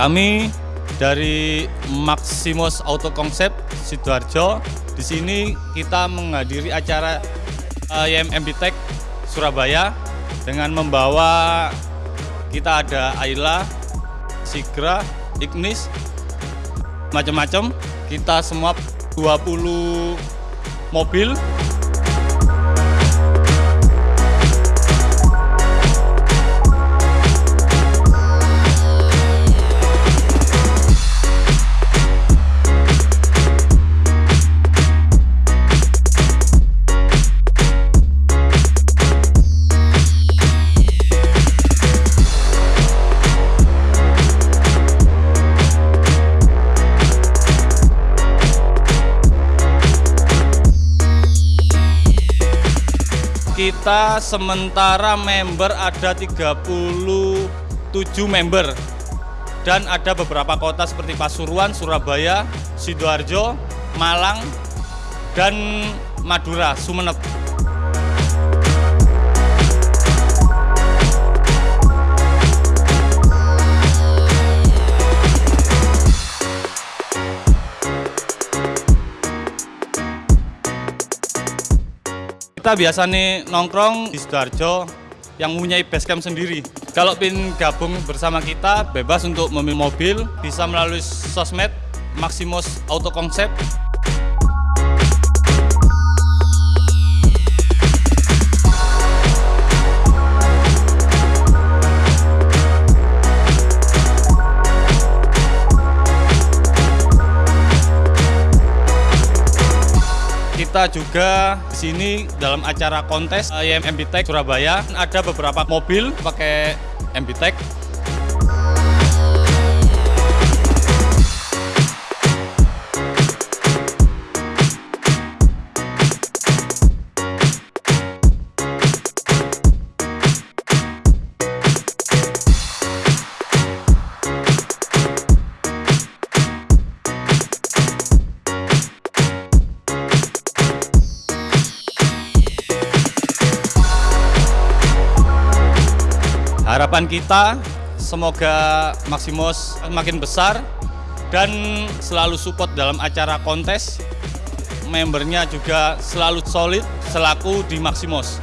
Kami dari Maximus Auto Concept Sidoarjo. Di sini kita menghadiri acara eh, IMM Tech Surabaya dengan membawa kita ada Ayla, Sigra, Ignis, macam-macam. Kita semua 20 mobil kita sementara member ada 37 member dan ada beberapa kota seperti Pasuruan, Surabaya, Sidoarjo, Malang, dan Madura, Sumeneb. Kita biasa nih nongkrong di Sidoarjo yang mempunyai basecamp sendiri. Kalau pin gabung bersama kita, bebas untuk memilih mobil, bisa melalui sosmed Maximus Auto Concept. Kita juga di sini dalam acara kontes IM MBTech Surabaya. Ada beberapa mobil pakai MBTech Harapan kita semoga Maximus makin besar dan selalu support dalam acara kontes. Membernya juga selalu solid selaku di Maximus.